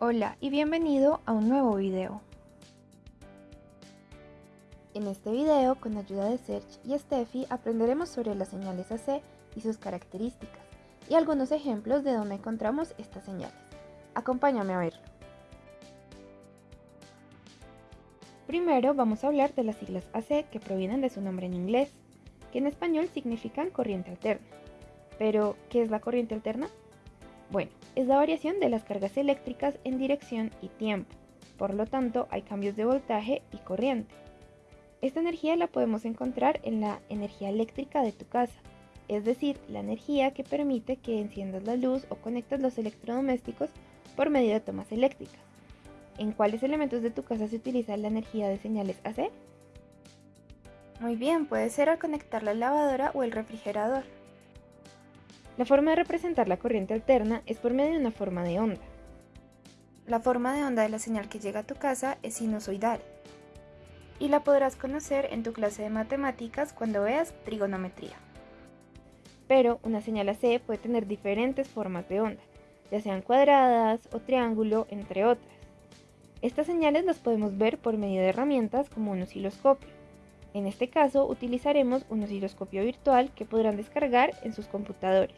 Hola y bienvenido a un nuevo video. En este video, con ayuda de Serge y Steffi, aprenderemos sobre las señales AC y sus características, y algunos ejemplos de donde encontramos estas señales. Acompáñame a verlo. Primero vamos a hablar de las siglas AC que provienen de su nombre en inglés, que en español significan corriente alterna. Pero, ¿qué es la corriente alterna? Bueno, es la variación de las cargas eléctricas en dirección y tiempo. Por lo tanto, hay cambios de voltaje y corriente. Esta energía la podemos encontrar en la energía eléctrica de tu casa, es decir, la energía que permite que enciendas la luz o conectes los electrodomésticos por medio de tomas eléctricas. ¿En cuáles elementos de tu casa se utiliza la energía de señales AC? Muy bien, puede ser al conectar la lavadora o el refrigerador. La forma de representar la corriente alterna es por medio de una forma de onda. La forma de onda de la señal que llega a tu casa es sinusoidal y la podrás conocer en tu clase de matemáticas cuando veas trigonometría. Pero una señal AC puede tener diferentes formas de onda, ya sean cuadradas o triángulo, entre otras. Estas señales las podemos ver por medio de herramientas como un osciloscopio. En este caso utilizaremos un osciloscopio virtual que podrán descargar en sus computadores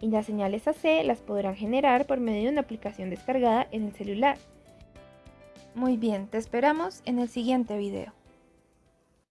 y las señales AC las podrán generar por medio de una aplicación descargada en el celular. Muy bien, te esperamos en el siguiente video.